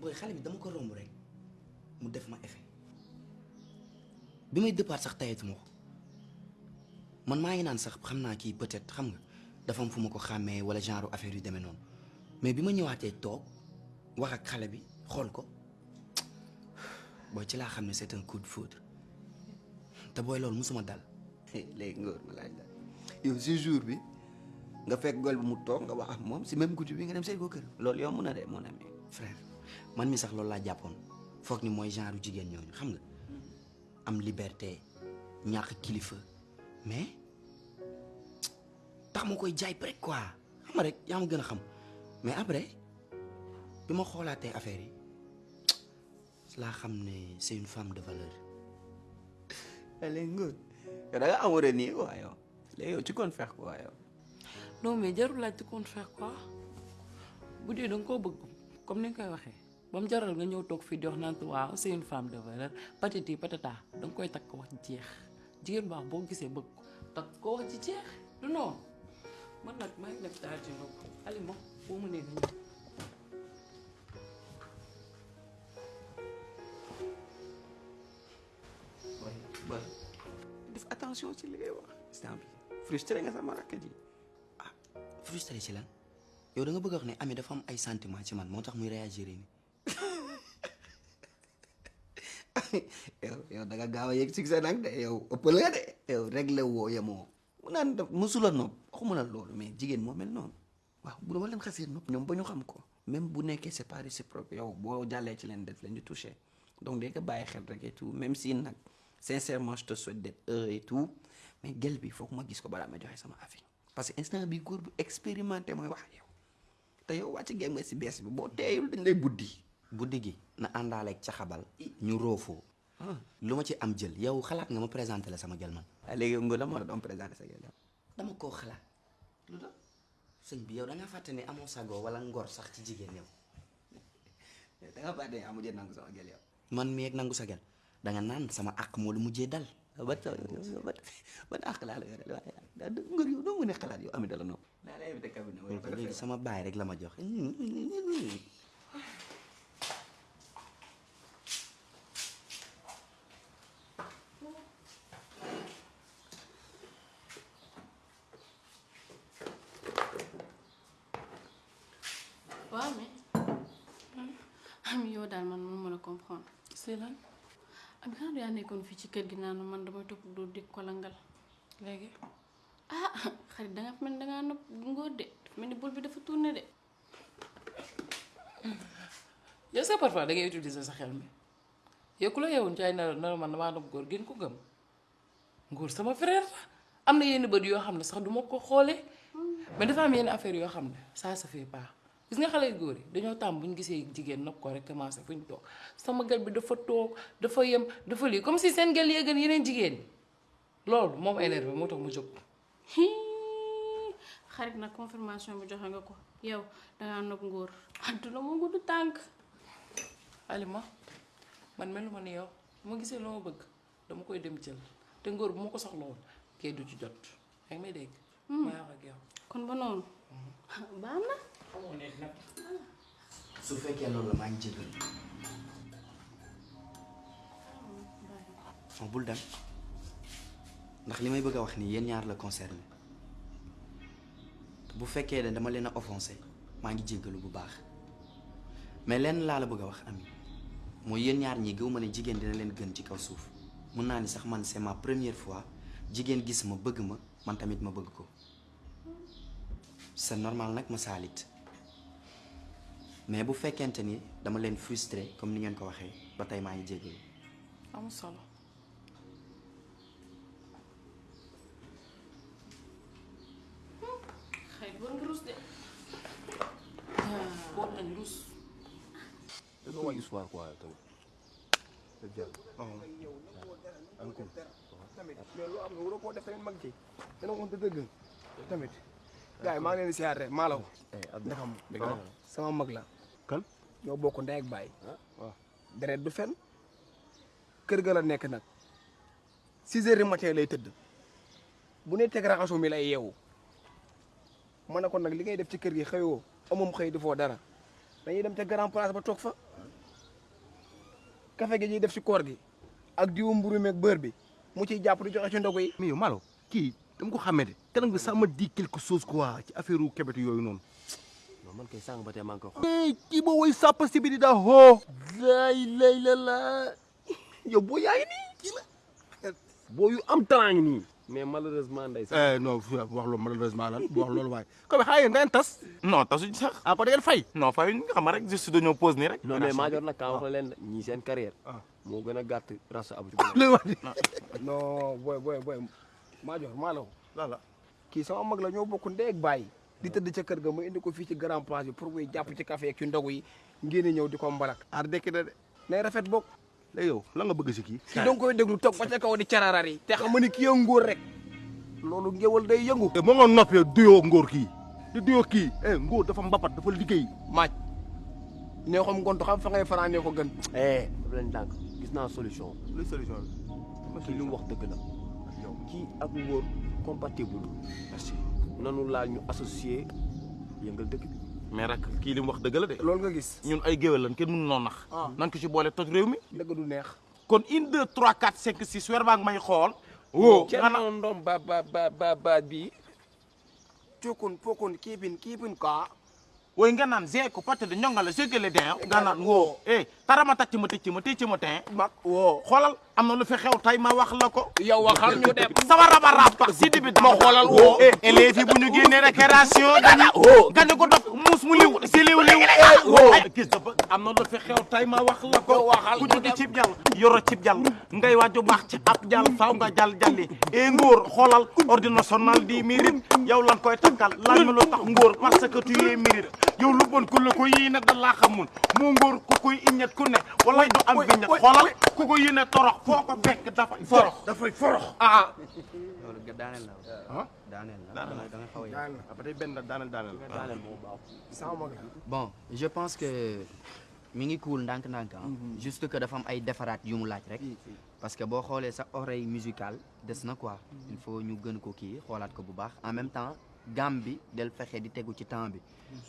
booy xale bi dama ko romb rek mu def ma effet. Bi may départ sax tayetuma ko. Man maa ngi naan sax xam naa kii peut-être xam nga dafa am fu ma ko xàmmee wala genre affaire yu demee noonu. Mais bi ma ñëwaatee toog wax ak xale bi xool ko. Booy ci laa xam ne c'est un coup de foudre. Te booy loolu musuma dal. Léegi ngóor ma laaj la. Yow si jour bi nga fekk gol bi mu toog nga wax ak moom si même guddi bi nga dem seet ko kër. Loolu yow mun na de mon ami. Frère man mi sax loolu laa jàppoon. Foog ni mooy genre jigéen ñooñu xam nga? Am liberté ñàkk kilifa mais tax ma koy jaay rek quoi. Xam nga rek yaa ma gën a xam. Mais après bi ma xoolaatee affaire yi laa xam ne c'est une femme de valeur. léegi ngóor yow da nga amoureux nii quoi yow. Léegi yow tu comptes faire quoi yow. non mais jarul laaj tu comptes faire quoi? Bu dee da nga koo bëgg comme ni nga koy waxee ba mu jaral nga ñëw toog fii di wax naan waaw c'est une femme de valeur patati patata da nga koy takk wax ci jeex jigéen baax boo gisee bëgg ko takk ko wax ci jeex du noonu man nag maa ngi def daal ci bopp Alima boo mu nee nga ñëw. def attention ci li ngay wax instant bi frustré nga sama rakk ji. Ah frustré ci lan yow da nga bëgg wax ne Ami dafa am ay sentiment ci man moo tax muy réagir nii. yow yow da nga gaaw yegg succès nag de yow ëppal nga de yow réglé woo yemoo mu naan musula nopp waxuma la loolu mais jigéen moo mel noonu waaw bu dama leen xasee nopp ñoom ba ñu xam ko. Même bu nekkee c'est pas réciproque yow boo jàllee ci leen def leen di touché donc day ko bàyyi xel rek et tout même si nag sincèrement je te souhaite d'être heureux et tout mais gel bi foog ma gis ko balaa ma joxe sama avis parce que instant bi góor bu expérimenté mooy wax yow. Te yow wàcc ngeen nga si bees bi boo teeyul dañ lay buddi buddi gi na àndaaleeg ca xabal ñu roofoo lu ma ci am jël yow xalaat nga ma présenté la sama gel man. Ah léegi nga la moo la doon présenté sa gel yow dama koo xalaat. Lu tax? Sëñ bi yow da nga fàtte ne amoo sago wala ngor sax ci jigéen yow. Da nga fàtte amu jël nangu sama gel yow. Man mi ak nangu sa gel da nga naan sama àq moo lu mujjee dal. Ba taw ba àq laa la yore waaye. Daa ngër yow doo mën a xalaat yow ami dala nopp. Daa la invité léegi sama baay rek la ma jox waaw mais am yow daal man mun mën a comprendre. C'est lan am xanaa yaa nekkoon fii ci kër gi naan man damay topp du di ko langal. Léegi? Ah xarit danga mel ni dangaa nopp ngóor de. Mel ni bul bi dafa tourné de. Yow sax parfois da ngay utiliser sa xel mi. Yow ku la yeewoon ci ay nelaw nelaw man damaa nopp góor gën ko gëm. Góor sama frère la. Am na yenn bët yoo xam ne sax du ma ko xoolee. Mais dafa am yenn affaire yoo xam ne ça se fait pas gis nga xale góor yi dañoo tàmm bu ñu gisee jigéen nopp ko rek commencé fu ñu toog. Sama gel bi dafa toog dafa yem dafa lii comme si seen gel yee gën yeneen jigéen ñi. Loolu moom énervé moo tax mu jóg. Xarit nag confirmation bi joxe nga ko. Yow dangaa nopp ngóor. Àdduna moo gudd tànk. Alima man melu ma ni yow. Bu ma gisee loo ma bëgg dama koy dem jël. Te ngóor bu ma ko soxla woon kay du ci jot. Yaa ngi may dégg. ma wax ak yow. kon ba noonu. Baax na. xamoo ne nag. Su fekkee loolu la maa ngi bul dem ndax li bëgg a wax nii yéen ñaar la concerné bu fekkee ne dama leen a maa ngi jéggalu bu baax mais lenn laa la bëgg wax ami mooy yéen ñaar ñi gëw ma ne jigéen dina leen gën ci kaw suuf mun naa ni sax man c'est ma première fois jigéen gis ma bëgg ma man tamit ma bëgg ko c'est normal nag ma saalit mais bu fekkente ni dama leen frustré comme ni ngeen ko waxee ba tey maa ngi amul solo. war nga rus de. Boot nañ rus. da nga wàññi soir quoi tamit. dëgg yàlla. encore. tamit mais loo am nga waroo koo def tamit mag ci dana waxante dëgg. Tamit. Gars yi maa ngi leen di siyaar rek maa la ko ndaxam sama mag la ñoo bokk ndey ak baay. Waaw. deret du fen kër ga la nekk nag. Six heures du matin lay tëdd. Bu ne teg raxasu mi lay yeewu. Ma ne ko nag li ngay def ci kër gi xëyoo amum xëy defoo dara. Dañuy dem ca grand place ba toog fa. Café gi ñuy def si koor gi ak diwu mburu meeg beurre bi mu ciy jàpp di joxe ci ndogu yi. Mais yow Malo kii dama ko xàmmee de kanam nga ça me dit quelque chose quoi ci affaire u kebet yooyu noonu non man kay sànq ba tey maa ngi koy xool. mais kii boo woy sàppa si bi di daa hoo laay lay la la ngi nii kii la boo yu am talent ngi nii. mais malheureusement ndey sax. eh non wax loolu malheureusement lan wax loolu waaye comme da ngeen tas non tasuñ sax ah ko ngeen fay non fay nga xam rek juste dañoo pause nii rek. non mais maa jor nag kaa wax la de ñii seen carrière. moo gën a gàtt rasa abu ci lay wax di non booy booy booy maajoor maa la lala. Kii sama mag la ñoo bokk ndey ak baay di tëdd ca kër ga ma indi ko fii ci grand place bi pour muy jàpp ci café ak ci ndogu yi ngeen ñëw di ko mbalak. Aar dekki na de nay rafet bokk. Léegi yow lan nga bëgg si kii? Kii danga koy déglu toog ba ca kaw di cararar yi te xam ni kii ngóor rek. Loolu ngéwal day yëngu. Moo nga noppee duyoo ngóor kii. Di duyoo kii. Eh ngóor dafa mbapat dafa liggéey. Maaj nee xam ngontu xam fa ngay fanaanee ko gën. Eh daf leen dànk gis naa solution. Luy solution bi kii li mu wax dëgg la. Kii ak ngóor compatible. Merci nanu laal ñu associé yëngal dëkk bi mais rek kii li mu wax dëgg la de. loolu nga gis ñun ay géwél lan kenn mënu noo nax. nan ko ci boole toj réew mi. dëgg du neex kon une deux trois quatre cinq six weer baa ngi may xool. woo kenn ndom ba ba ba ba bi cukun pokun kiipin kiipin kaa woy nga naan zee ko pate de ñongale segale den nga naan woo eh tarama tacc ma tëcc ma tëcc ma ten mag woo xoolal am na lu fi xew tay ma wax la ko yow waxal ñu dem sama raba raba si di bi dama xoolal woo eh yi bu ñu génnee récréation dañu gañu ko muus mu liw si liw liw. Gis dafa am na lu fi xew tay ma wax la ko. Ku jóge cib jàll yoro cib jàll. Ngay waaju baax ci ab jàll faaw nga jàll jàlli. E ngóor xoolal ordre national di mérite yow lan koy takkal laaj ma lu tax ngóor parce que tu es mérite. Yow lu bon ku la ko yéene da laa xamul. Moo ngóor ku koy iññet ku ne wala du am bi ñet xoolal ku ko yéene torox foo ko fekk dafay forox. dafay forox. Ah. Loolu nga daaneel la. Daaneel la. Da nga da nga xaw a yàq. après day benn daaneel daaneel daaneel moo baax sama mag la bon je pense que mi ngi cool ndànk-ndànk ah. juste que dafa am ay defaraat yu mu laaj rek. parce que boo xoolee sa oreille musicale des na quoi. il faut ñu gën ko kii xoolaat ko bu baax en même temps gamme bi del fexe di tegu ci temps bi.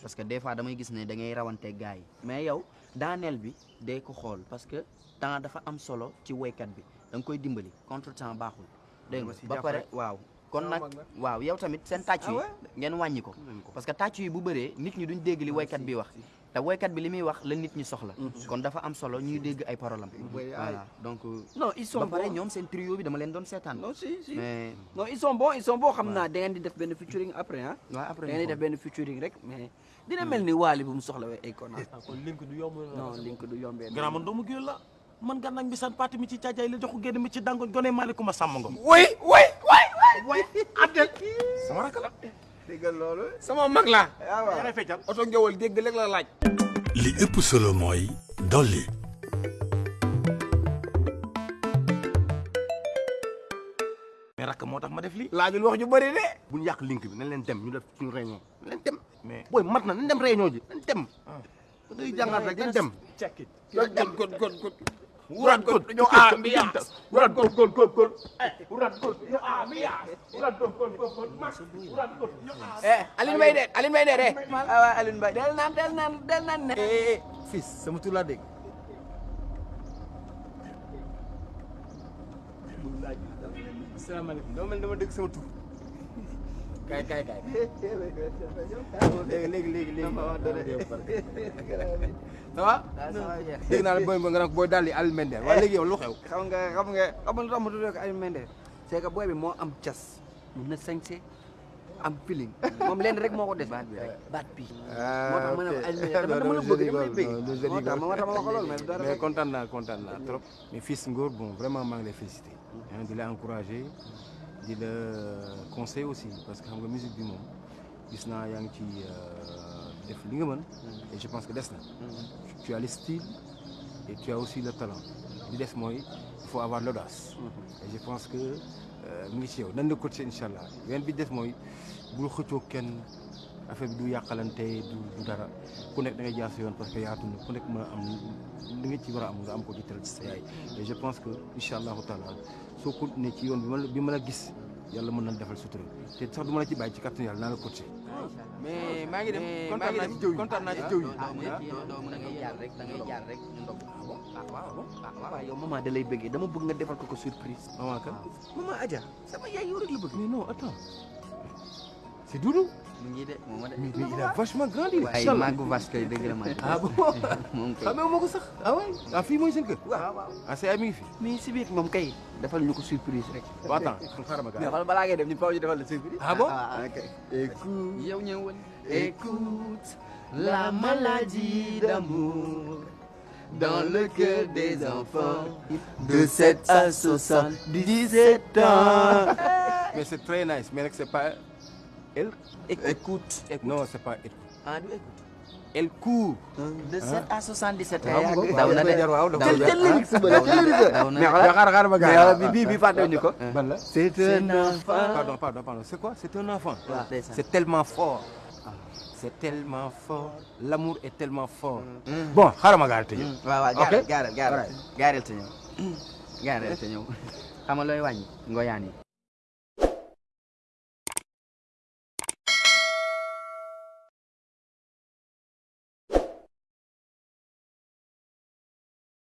parce que des fois damay gis ne da ngay rawante gars yi mais yow daaneel bi day ko xool parce que temps dafa am solo ci woykat bi da nga koy dimbali contre temps baaxul. dégg nga? Ba pare waaw. Kon nag waaw yow tamit seen tàcc yi ngeen wàññi ko. Parce que tàcc yi bu bëree nit ñi duñ dégg li woykat bi wax. te woykat bi li muy wax la nit ñi soxla. Kon dafa am solo ñuy dégg ay paroles am voilà. donc non ils sont bons. ñoom seen trio bi dama leen doon seetaan. Non si si. Mais non ils sont bons ils sont bons. Xam naa da ngeen di def benn featuring après ah waaw après da ngeen di def benn featuring rek mais dina mel ni waali bu mu soxla wee ay kona kon link du yomb non link du yombee grand man doomu géwél la. Man gànnaag bi san parti mi ci caajaay la joxu génn mi ci dangoñ gone maalikuma sàmm ngom. Way way way way addel sama rakk la déggal loolu sama mag la yaa ngay feccal oto ngewal dégg rek la laaj li ëpp solo mooy dolli mais rakk moo tax ma def lii laajul wax ju bëri de yàq link bi nañ leen dem ñu def suñu réunion nañ leen dem mais booy mat na nañ dem réunion ji nañ dem da ngay jàngaat rek nañ dem god god god wurat god dañoo ambiance wurat gol gol gol gol. Wurat gol yo ambiance wurat gol gol gol gol. Wurat gol yo eh Aline Mbaye de Aline Mbaye de de ah waaw Aline Mbaye del naan del naan del naan ne eh fils sama tur laa dégg salaamaaleykum dama mel dama dégg sama kay kay kay léegi léegi léegi ça va dégg naa la booy nga naan booy daal di Aliou Mende. Waaye léegi yow lu xew xam nga xam nga xam nga lu tax ma tuddee ko Aline Mbaye c'est que booy bi moo am cas mun na sañse am feeling moom leen rek moo ko des baat bi rek baat bi moo tax ma ne ko lay bëgg moo tax ma wax ko loolu mais kontaan naa kontaan naa trop mais fils Ngor bon vraiment maa ngi lay féliciter hein, di la encourager di la conseiller aussi parce que xam nga musique bi moom gis naa yaa ngi ci def li nga mën et je pense que des na. Tu as le style et tu as aussi le talent. Li des mooy il faut avoir l'audace. Et je pense que mu ngi ci yow. Nan la coacher incha allah. Wen bi des mooy bul xëccoo kenn affaire bi du yàqalante du du dara. Ku nekk da ngay jaar sa yoon parce que yaatu na ku nekk mën a am li nga ci war a am nga am ko ci teral ci sa yaay. Et je pense que incha allahu taala soo continuer ci yoon bi ma la bi ma la gis yàlla mën na defal sutura. Te sax du ma la ci bàyyi ci kàttan yàlla naa la coacher. mais maa ngi dem kontaan naa ci jëw yi. kontaan naa ci jëw yi. doo mën a ngay jaar rek da ngay jaar rek ñu ndog waaw waaw. Waaw yow maman da lay bëggee. Dama bëgg nga defal ko ko surprise. maman kan? Maman Adja sama yaay yow rek la bëgg. mais non attends. C'est Doudou mu ngi de moom mais mais il a vachement grandi là waaye màggu vas kay dëgg la ma. ah bon moom kay. xamee ma ko sax ah ouais ah fii mooy seen kër waaw waaw. ah c'est ami ngi fi mais si biir moom kay defal ñu ko surprise rek. bon attends xaaral ma mais gars xool balaa ngay dem ñu faaw ñu defal la surprise. ah bon ok. écoute yow écoute la maladie d'amour dans le cœur des enfants de 7 à 77 ans. mais c'est très nice. Mais nag c'est pas elle écoute. non c'est pas elle ah du écoute. elle court de 7 à 77 ans. waaw yàgg daw na de waaw daw daw na na lyrics ba daw na mais xoolal xaaral xaaral ma mais gars bi- bi bi fàttewuñu ko. ban la C'est un enfant. pardon pardon pardon. C'est quoi? C'est un enfant. Waaw ndeysaan. c'est tellement fort. C'est tellement fort. L'amour est tellement fort. Bon xaaral ma gaar te ñëw waaw waaw Ok. gaareel gaareel gaareel gaareel te ñëw gaareel te ñëw xam nga looy wàññi. Ngoyaan yi